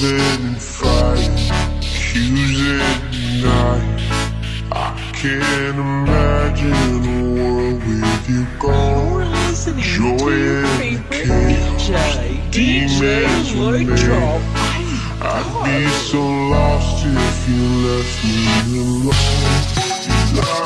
living and fighting, accusing and. I can't imagine a world with you gone. Joy and chaos, demons. I'd be so lost if you left me alone.